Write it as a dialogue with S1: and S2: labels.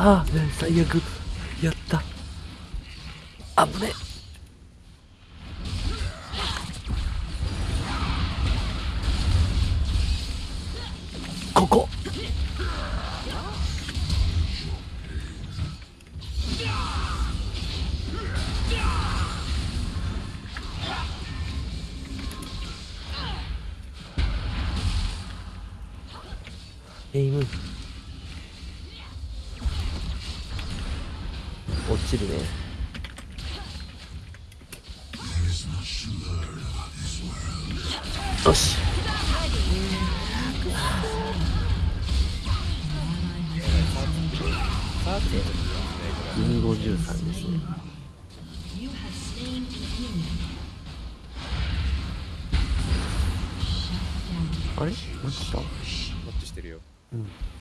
S1: ああ最悪やった。あぶねここ。エイム。落ちるね。よし。253ですね。あれ？マッチした？
S2: マッチしてるよ。
S1: うん